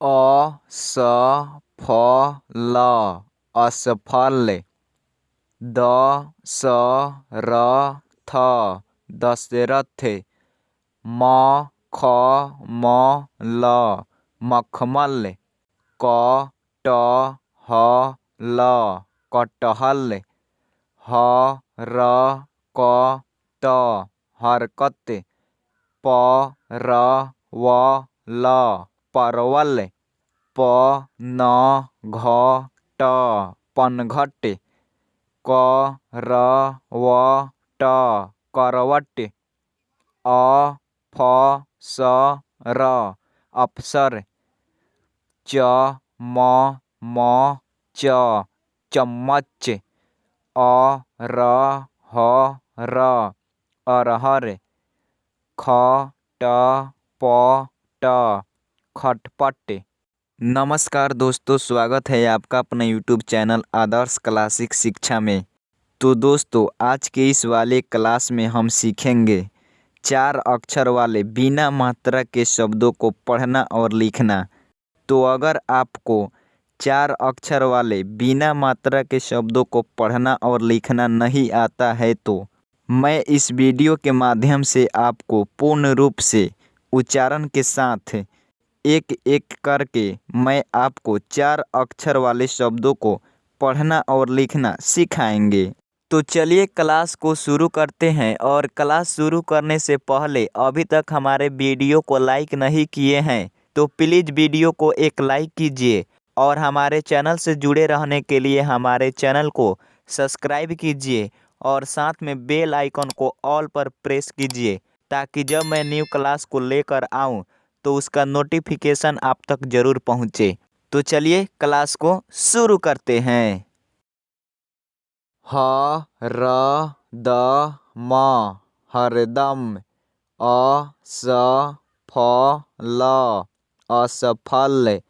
असफल असफल दशरथ दशरथ मखमल मखमल कटहल कटहल हरकत हरकत परवल परवल पनघट करवट अफसर अफसर चमच चम्मच अरहर अरहर खटपट खटपट नमस्कार दोस्तों, स्वागत है आपका अपने यूट्यूब चैनल आदर्श क्लासिक शिक्षा में। तो दोस्तों, आज के इस वाले क्लास में हम सीखेंगे चार अक्षर वाले बिना मात्रा के शब्दों को पढ़ना और लिखना। तो अगर आपको चार अक्षर वाले बिना मात्रा के शब्दों को पढ़ना और लिखना नहीं आता है तो मैं इस वीडियो के माध्यम से आपको पूर्ण रूप से उच्चारण के साथ एक एक करके मैं आपको चार अक्षर वाले शब्दों को पढ़ना और लिखना सिखाएँगे। तो चलिए क्लास को शुरू करते हैं और क्लास शुरू करने से पहले अभी तक हमारे वीडियो को लाइक नहीं किए हैं तो प्लीज़ वीडियो को एक लाइक कीजिए और हमारे चैनल से जुड़े रहने के लिए हमारे चैनल को सब्सक्राइब कीजिए और साथ में बेल आइकन को ऑल पर प्रेस कीजिए ताकि जब मैं न्यू क्लास को लेकर आऊँ तो उसका नोटिफिकेशन आप तक ज़रूर पहुँचे। तो चलिए क्लास को शुरू करते हैं। ह, र, द, म, हरदम हरदम असफल असफल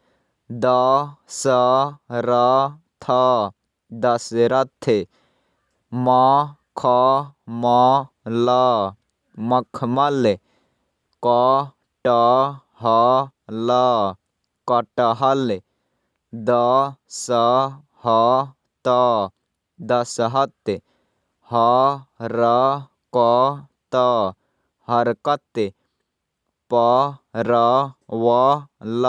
दशरथ, म, ख, म, ल, मखमल, क कटहल कटहल दशहत दशहत हरकत हरकत परवल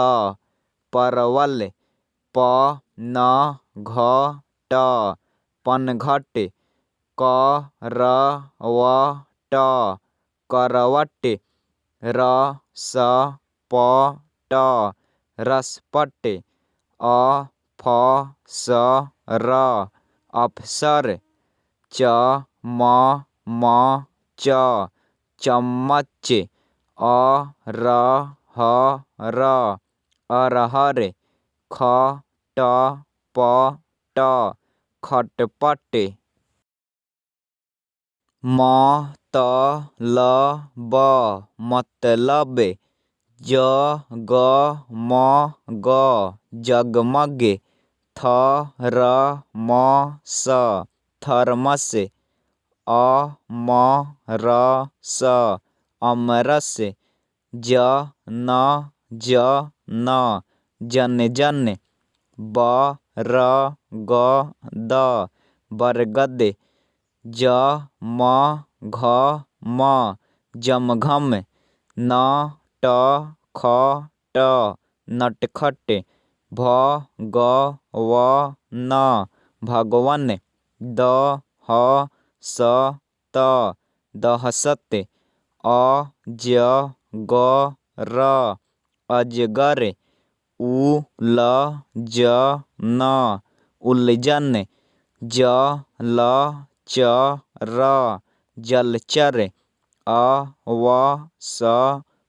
परवल पनघट पनघट करवट ट रसपट रसपट अफसर अफसर चमच चम्मच अ र ह र अरहर अरहर, खटपट खटपट मतलब मतलब जगमग जगमग, थरमस, थर्मस, अमरस अमरस, जन जन जन जन, बरगद बरगद, जमघम जमघम नटखट नटखट भगवन भगवन दहसत दहसत अजगर अजगर जलचर जलचर अवसर अवसर डटकर डटकर अजहर अजहर समतल समतल चटपट चटपट तरकस तरकस झटपट झटपट मजहर र। मजहर उ, ल झ न। उलझन त म त म तमतम ग प स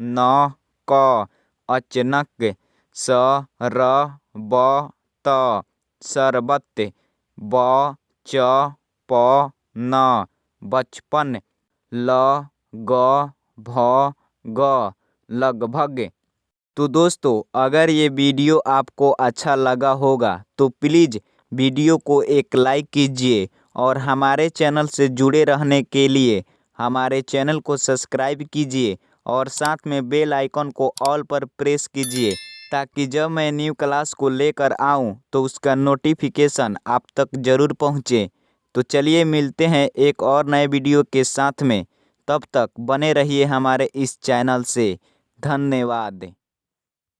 न कचनक स र बर्बत ब च प प न बचपन ल ग भ लगभग। तो दोस्तों, अगर ये वीडियो आपको अच्छा लगा होगा तो प्लीज़ वीडियो को एक लाइक कीजिए और हमारे चैनल से जुड़े रहने के लिए हमारे चैनल को सब्सक्राइब कीजिए और साथ में बेल आइकन को ऑल पर प्रेस कीजिए, ताकि जब मैं न्यू क्लास को लेकर आऊँ तो उसका नोटिफिकेशन आप तक ज़रूर पहुँचे। तो चलिए मिलते हैं एक और नए वीडियो के साथ में। तब तक बने रहिए हमारे इस चैनल से। धन्यवाद।